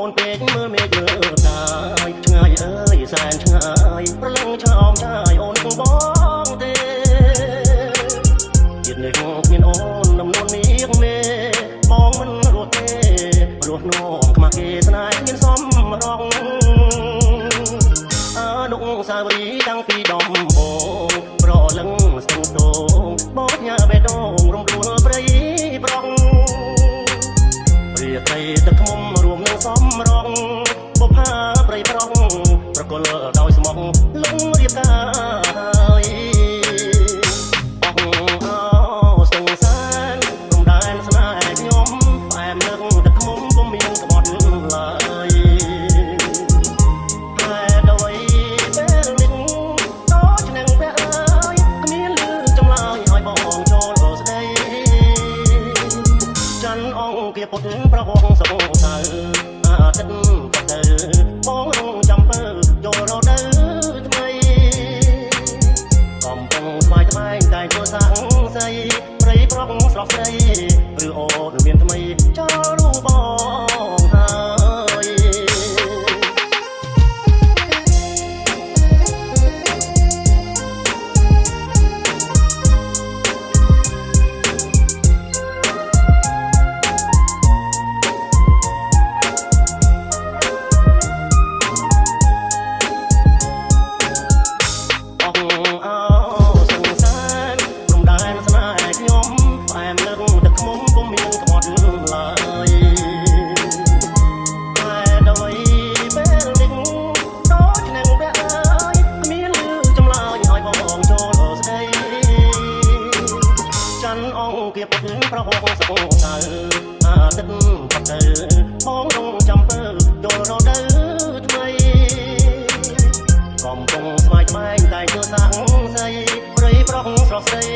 អូនពេកមើលមេឃមើលតាយឆ្ងាយអើយសែនឆ្ងាយប្រលឹងឆោមឆាយអូនបងទេជាតិនេះមានអូនដំណូនមាសមេបងមិនរស់ទេរស់នំខ្មាស់គេស្នេហ៍មានសំរងអើដុកសាវរីតាំងពីដំបូងប្រលឹងស្ទឹងតងបងញ៉ាបេះដូងរំដួល រាត្រីទឹកឃុំរួមនឹងសំរងបុផាប្រៃប្រងប្រគល់ដោយស្មងលងរៀបការ ពុទ្ធប្រវងសងសៅអាទិត្យក៏ទៅបងរងចាំពើចូលរដូវថ្មីកំពុងស្វាយថ្មែងតែធ្វើសាំងស័យព្រៃប្រងស្រស់ស្រីឬអូនមានថ្មី អង្គាពុទ្ធប្រហោងសងសៅអាទិត្យក៏ទៅបងរងចាំពើចូលរដូវថ្មីកំពុងស្វាយថ្មែងតែធ្វើសាំងស័យព្រៃប្រងស្រស់ស្រី